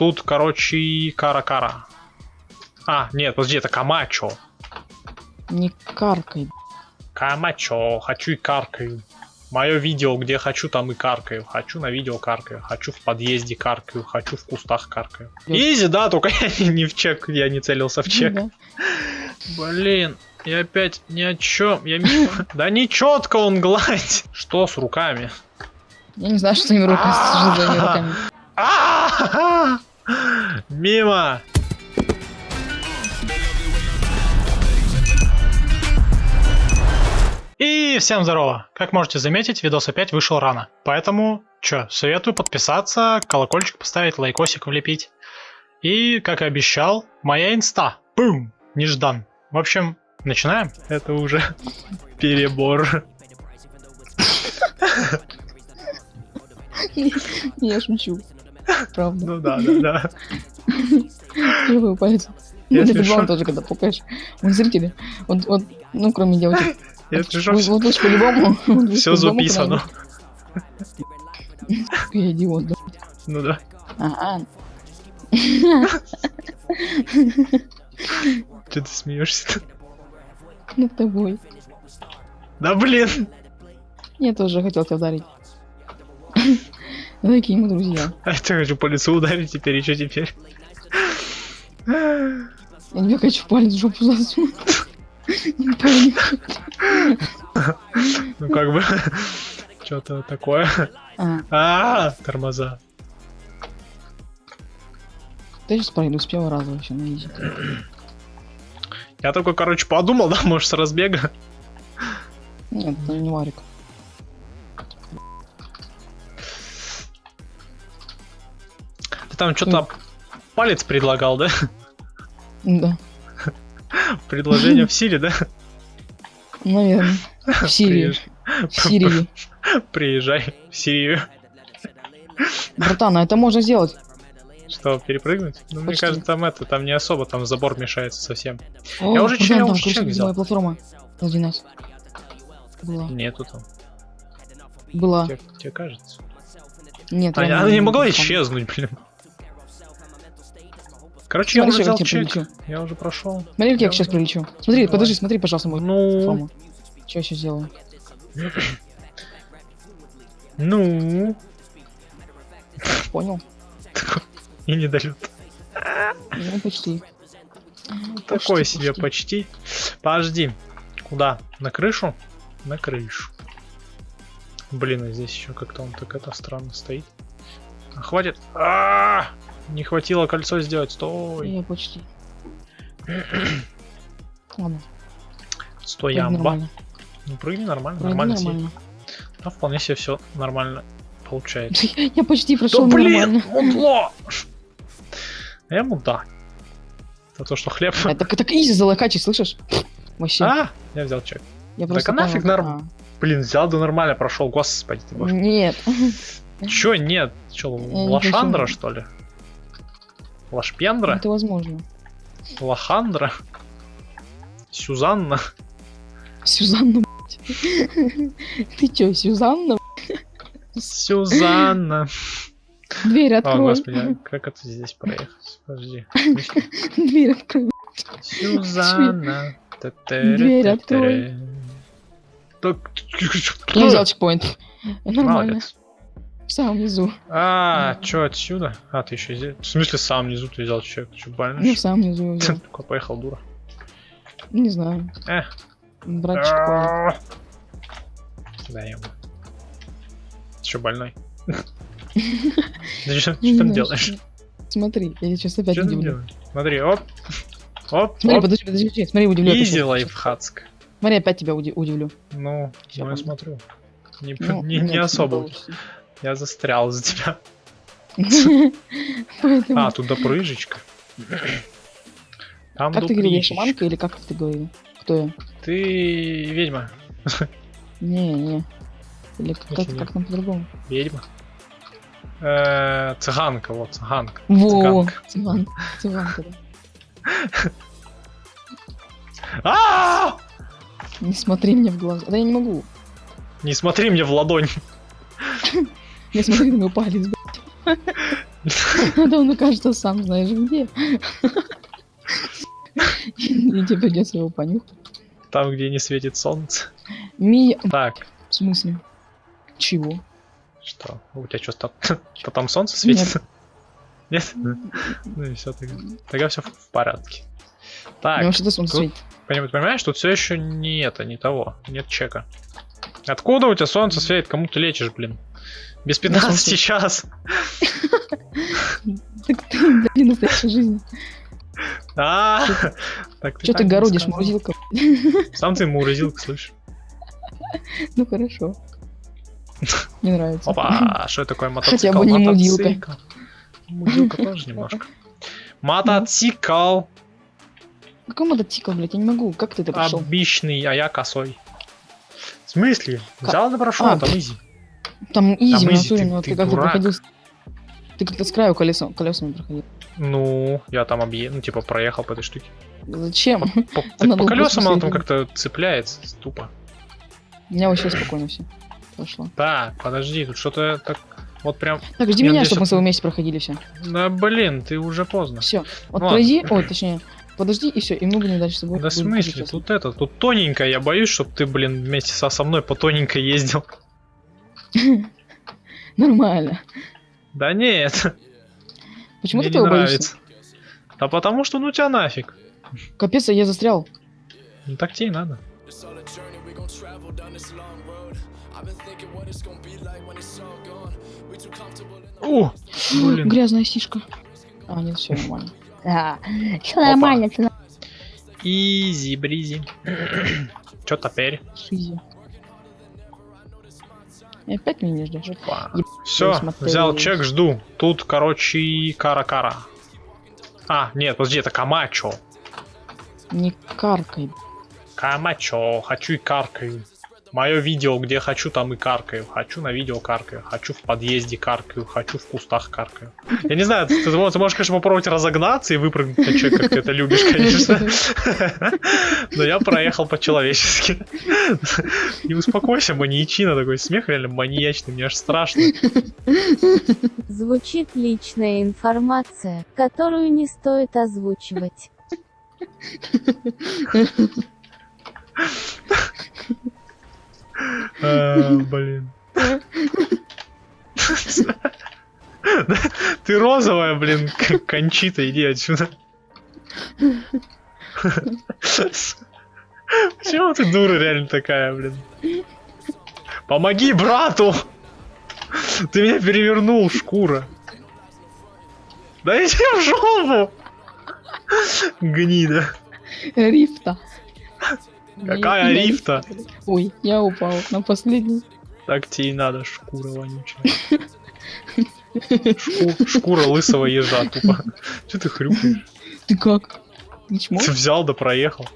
тут, короче, кара-кара. А, нет, подожди, это Камачо. Не каркай. Камачо, хочу и каркаю. Мое видео, где хочу, там и каркаю. Хочу на видео каркаю. Хочу в подъезде каркаю. Хочу в кустах каркаю. Изи, да, только я не в чек, я не целился в чек. Ну да. Блин, я опять ни о чем. Я... Да не четко он гладь. Что с руками? Я не знаю, что с твоими руками, Мимо. И всем здорово! Как можете заметить, видос опять вышел рано. Поэтому, чё, советую подписаться, колокольчик поставить, лайкосик влепить. И, как и обещал, моя инста. Бум! Неждан. В общем, начинаем. Это уже перебор. Я шучу. Правда. Ну да, да, да. Живой палец. Если Ты шо. тоже, когда пукаешь. Вот зрители, вот, вот, ну, кроме девочек. Это же Вот, вот лучше по-любому. все записано. Я идиот, да. Ну да. Ага. Че ты смеешься? Над тобой. Да блин! Я тоже хотел тебя ударить. Ну, Такие мы друзья. А я хочу по лицу ударить теперь, и что теперь? Я тебе хочу палец в жопу засунуть. Не. Ну как бы... Что-то такое. А, А, тормоза. ты сейчас пройду с первого раза вообще на изи. Я только, короче, подумал, да, может, с разбега. Нет, это не варик. Там что-то палец предлагал, да? Да, Предложение в силе, да? наверное. В Сирии. В Сирии. Приезжай в Сирию. Братан, а это можно сделать. Что, перепрыгнуть? Ну, мне кажется, там это, там не особо, там забор мешается совсем. О, Я уже чё, я уже чек взял. моя платформа. Сзади нас. Была. Нету там. Была. Тебе, тебе кажется? Нет, А, она не могла исчезнуть, блин. Короче, я Смотри, уже как взял я чек. прилечу. Я уже прошел. Смотри, как я Я сейчас уже- прилечу. Смотри, Давай. подожди, смотри, пожалуйста, мою Ну, платформу. Что я сейчас сделаю? ну, Понял? и недолет. Ну, почти. Такой себе почти. Подожди. Куда? На крышу? На крышу. Блин, а здесь еще как-то он так это странно стоит. А, хватит. А, Не хватило кольцо сделать. Стой. Я почти. Ладно, Стой, прыгни ямба. нормально. Ну прыгни нормально, Прыгни нормально. нормально. Да, вполне себе все нормально получается. Я почти прошел да блин, нормально. А Я ему да. За то, что хлеб. А, Так, изи залокачи, слышишь? Вообще. А, я взял чек. я так а нафиг норм- Блин, взял да нормально прошел. Господи ты а. боже. Нет. Чё, нет? Чё, не лошандра, что ли? Лашпендра? Это возможно. Лохандра? Сюзанна? Сюзанна. Ты чё, Сюзанна? Сюзанна. Дверь О, открой. господи, а как это здесь проехать? Подожди. Дверь открой. Сюзанна. Дверь открой. Так, Я взял чекпоинт. Нормально. Молодец. В самом низу. А, чё отсюда? А, ты еще здесь? В смысле, сам внизу ты взял человек? Ты что, Ну, больно? в самом низу я взял. Такой поехал, дура. Не знаю. Э. Брать чекпоинт. Да, ему. Ты что, больной? Ты что там делаешь? что- Смотри, я сейчас опять Что ты удивлю. делаешь? Смотри, оп. Оп, Смотри, оп. подожди, подожди. Смотри, удивлю. Изи лайфхацк. Смотри, опять тебя уди- удивлю. Ну, ну я смотрю. Не, Ну, не особо. Я застрял за тебя. А, тут допрыжечка. Там Как ты говорил, я шаманка или как ты говорил? Кто я? Ты ведьма. Не, не. Или как, Ничего как там по-другому? Ведьма. Э, Цыганка, вот, цыганка. Во, Цыганка. цыган, цыганка, да. А! Не смотри мне в глаза. Да я не могу. Не смотри мне в ладонь. Не смотри на мой палец, блядь. А то он окажется сам знаешь где. И тебе придется его понюхать. Там, где не светит солнце. Мия... Так, В смысле? Чего? что? У тебя что, там, что там солнце светит? Нет? Ну и все, тогда, все в порядке. Ну Так, что-то солнце светит. понимаешь, понимаешь, тут все еще не это, не того, нет чека. Откуда у тебя солнце светит? Кому ты лечишь, блин? Без 15 солнце. час. Так ты, блин, настоящая жизнь. А, так Че так ты не городишь, морозилка? Сам ты мурзилка, слышь. Ну хорошо. Мне нравится. Опа, что это такое мотоцикл? Хотя бы не мудилка. Мудилка тоже немножко. Мотоцикл. Какой мотоцикл, блядь, я не могу. Как ты это прошел? Обычный, а я косой. В смысле? Взял да прошел, А, там easy. Там easy, Там изи, натуре, ты- ты ты как-то дурак. проходил... с- Ты как-то с краю колесом, колесами проходил. Ну, я там объе... ну, типа, проехал по этой штуке. Зачем? По, так Надо по колесам она там как-то цепляется, тупо. У меня вообще спокойно все прошло. Так, подожди, тут что-то так... Вот прям... Так, жди Я меня, чтобы мы с тобой вместе проходили все. Да блин, ты уже поздно. Все. Вот Ну пройди, ой, точнее, подожди и все, и мы будем дальше с тобой. Да в смысле, тут это, тут тоненько, я боюсь, чтобы ты, блин, вместе со, со мной по тоненько ездил. Нормально. Да нет, Почему мне ты не этого боишься? нравится. Да потому что ну тебя нафиг. Капец, я застрял. Ну так тебе и надо. О, блин. Грязная сишка. А, нет, все нормально. Да, все нормально, всё нормально. Изи, бризи. Чё теперь? Шизи. И опять меня не ждешь. Еб- Все, взял чек, жду. Тут, короче, кара-кара. А, нет, подожди, это Камачо. Не каркай. Камачо, хочу и каркаю. Мое видео, где хочу, там и каркаю. Хочу на видео каркаю. Хочу в подъезде каркаю. Хочу в кустах каркаю. Я не знаю, ты, ты можешь, конечно, попробовать разогнаться и выпрыгнуть на человека, как ты это любишь, конечно. Но я проехал по-человечески. Не успокойся, маньячина, такой смех реально маньячный, мне аж страшно. Звучит личная информация, которую не стоит озвучивать. А, Блин. Ты розовая, блин, кончита, иди отсюда. Почему ты дура реально такая, блин? Помоги брату! Ты меня перевернул, шкура. Да иди в жопу! Гнида. Рифта. Какая Не- рифта? Ой, я упал на последний. Так тебе и надо, шкура вонючая. Шку- шкура лысого ежа, тупо. Че ты хрюкаешь? Ты как? Ты? Ты взял да проехал.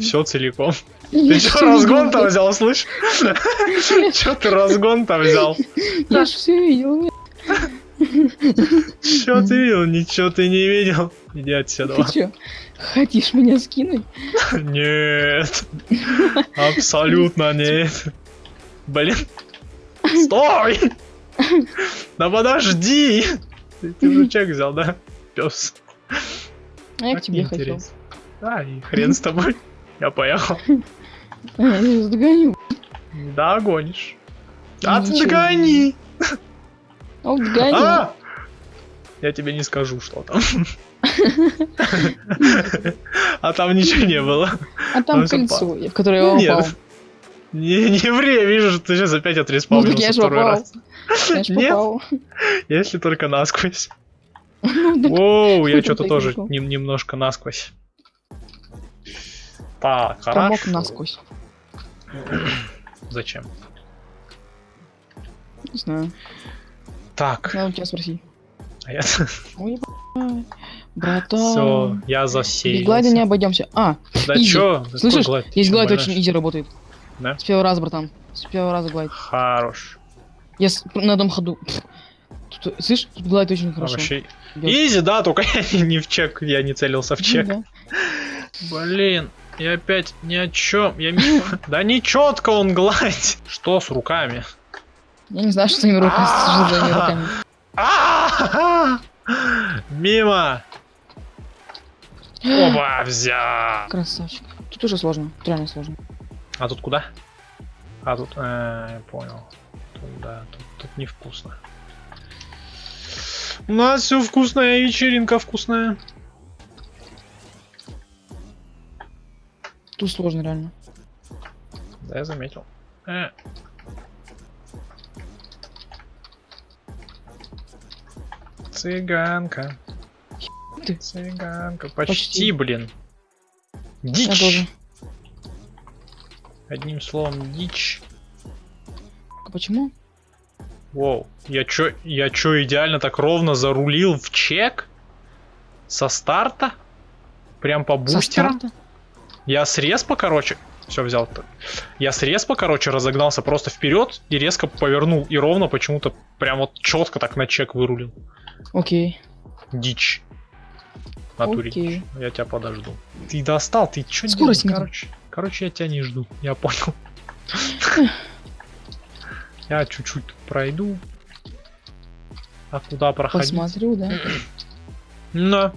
Все целиком. Ты что, разгон там взял, слышь? Че ты разгон там взял? Я ж все видел. Че ты видел? Ничего ты не видел. Иди отсюда. Ты чё, хотишь меня скинуть? Нет. Абсолютно нет. Блин. Стой! Да подожди! Ты, ты уже чек взял, да? Пес. А я к тебе хотел. Да, и хрен с тобой. Я поехал. Я догоню. Да, гонишь. А ты догони! А! Я тебе не скажу, что там. А там ничего не было. А там ну, кольцо, в которое я упал. Не, не ври, я вижу, что ты сейчас опять Ну отреспаунился так я же второй раз. Я ж Нет. Если только насквозь. Ну, Оу, я что-то тоже немножко насквозь. Так, Промок хорошо. насквозь. Зачем? Не знаю. Так, Надо у тебя спросить. а я... Ой. Братан. Все, я Без засеялся. глайда не обойдемся. А, Да easy. чё? Слышишь, glide? есть glide очень easy работает. Да? С первого раза, братан. С первого раза glide. Хорош. Я с- на одном ходу. Тут, слышь, тут glide очень хорошо. Вообще... Easy, да, только я не в чек, я не целился в чек. Ну да. Блин, я опять ни о чем. Я... ми- Да не четко он гладь. Что с руками? Я не знаю, что с твоими руками! Мимо! Оба, взял! Красавчик. Тут уже сложно. Тут реально сложно. А тут куда? А тут, э, я понял. Тут, да, тут, тут невкусно. У нас все вкусная, вечеринка вкусная. Тут сложно реально. Да, я заметил. Э. Цыганка. ты. Цыганка. Почти, Почти. блин. Дичь. Одним словом, дичь. А почему? Воу, я чё, я чё идеально так ровно зарулил в чек? Со старта? Прям по Со бустерам? старта? Я с респа, короче... Все, взял. -то. Я с респа, короче, разогнался просто вперед и резко повернул. И ровно почему-то прям вот четко так на чек вырулил. Окей. Дичь. В Натуре Окей. дичь. Я тебя подожду. Ты достал, ты чё Скорость не короче, короче, я тебя не жду. Я понял. Я чуть-чуть пройду. А куда проходить? Посмотрю, да. На.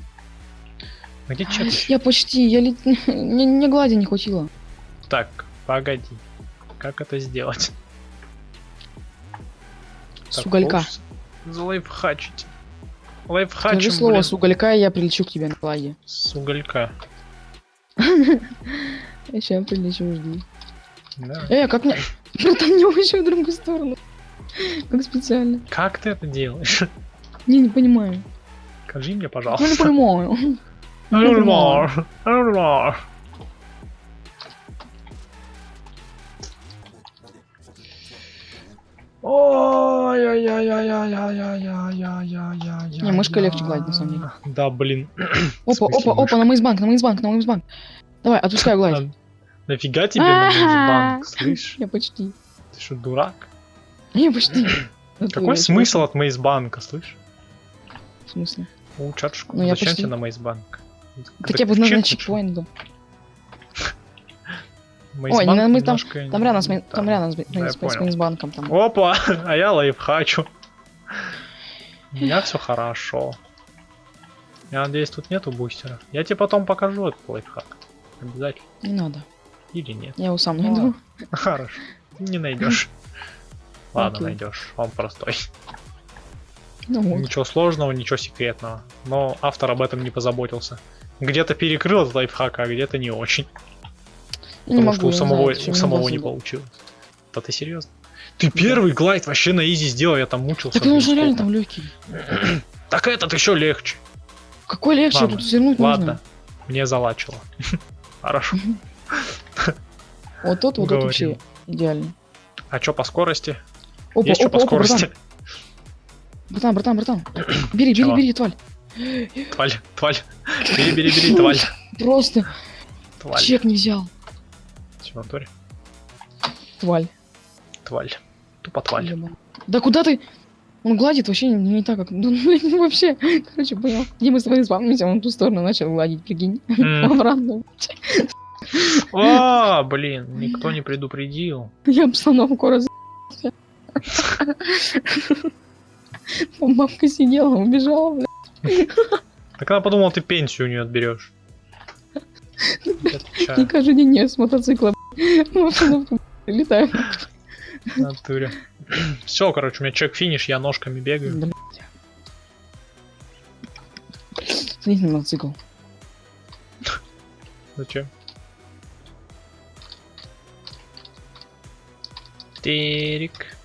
А Где чек? Я почти, я лет... Мне, мне глади не хватило. Так, погоди. Как это сделать? С Так, уголька. хочется Залайфхачить. Скажи слово блин, с уголька, и я прилечу к тебе на глади. с уголька. Я сейчас прилечу, жди. Да. Э, как мне... Братан, не вообще в другую сторону. Как специально. Как ты это делаешь? Не, не понимаю. Скажи мне, Ну, не пожалуйста. понимаю. Эльмар! Эльмар! Не, мышка легче гладить, на самом деле. Да, блин. Опа, опа, опа, на мейсбанк, на мейсбанк, на мейсбанк. Давай, отпускай гладить. Нафига тебе на мейсбанк, слышь? Я почти. Ты что, дурак? Не, почти. Какой смысл от мейсбанка, слышь? В смысле? Улучшать школу. Зачем тебе на мейсбанк? Так я бы на чекпоинт был. Ой, не, мы там- Там рядом с там рядом с Да, с мейсбанком там. Опа, а я лайфхачу. У меня все хорошо. Я надеюсь, тут нету бустера. Я тебе потом покажу этот лайфхак. Обязательно. Не надо. Или нет. Я его сам Ну, найду. Хорошо. Не найдешь. Ладно, найдешь. Он простой. Ну вот. Ничего сложного, ничего секретного. Но автор об этом не позаботился. Где-то перекрыл этот лайфхак, а где-то не очень. Не Потому что у самого, знаю, у самого не получилось. Да ты серьезно? Ты первый глайд вообще на изи сделал, я там мучился. Так он же реально там легкий. Так этот еще легче. Какой легче, Ладно, тут свернуть Ладно, нужно. мне залачило. Хорошо. Вот тот, вот Говорим. вообще идеально. А что по скорости? Опа, Есть что опа, по опа, скорости? братан, братан, братан, братан. Бери, бери, бери, тваль. Тваль, тваль. Бери, бери, бери, тваль. Просто Тваль. чек не взял. В натуре? Тваль. Тваль. Тупо тваль. Да куда ты? Он гладит вообще не, не так, как... Ну, блин, вообще. Короче, понял. Где мы с тобой спавнимся, он в ту сторону начал гладить, прикинь. М. Обратно. А, блин, никто не предупредил. Я обстановку раз... Бабка сидела, убежала, бля. Так она подумала, ты пенсию у нее отберешь. И каждый день с мотоцикла летаю. Натуре. Все, короче, у меня чек финиш, я ножками бегаю. Садись на мотоцикл. Зачем? Терик.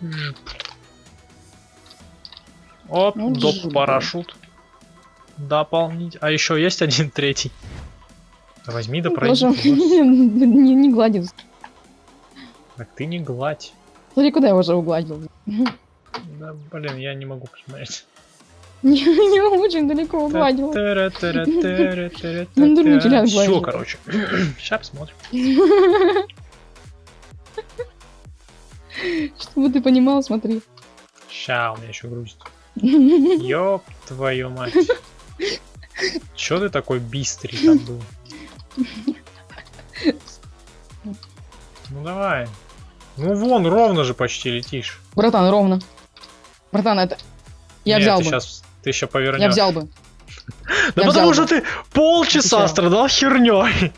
Жп. Оп, Ну, доп жп. парашют. Дополнить. А еще есть один третий. Возьми да пройди. Тоже туда. не, не, гладил. Так ты не гладь. Смотри, куда я уже угладил. Да, блин, я не могу посмотреть. Не, не очень далеко угладил. Ну, Все, короче. Сейчас посмотрим. Чтобы ты понимал, смотри. Ща, у меня еще грузит. Ёб твою мать. Чё ты такой бистрый там был? Ну давай. Ну вон, ровно же почти летишь. Братан, ровно. Братан, это... Я Нет, взял ты бы. Сейчас, ты еще повернешь. Я взял бы. Да я потому что бы. ты полчаса страдал херней.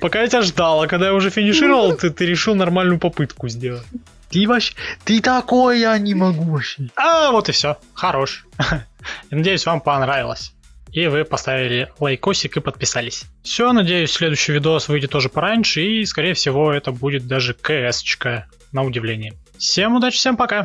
Пока я тебя ждал, а когда я уже финишировал, ты, ты решил нормальную попытку сделать. Ты вообще... Ты такой, я не могу вообще. А, вот и все. Хорош. Надеюсь, вам понравилось. И вы поставили лайкосик и подписались. Все, надеюсь, следующий видос выйдет тоже пораньше, и, скорее всего, это будет даже КС-чка, на удивление. Всем удачи, всем пока!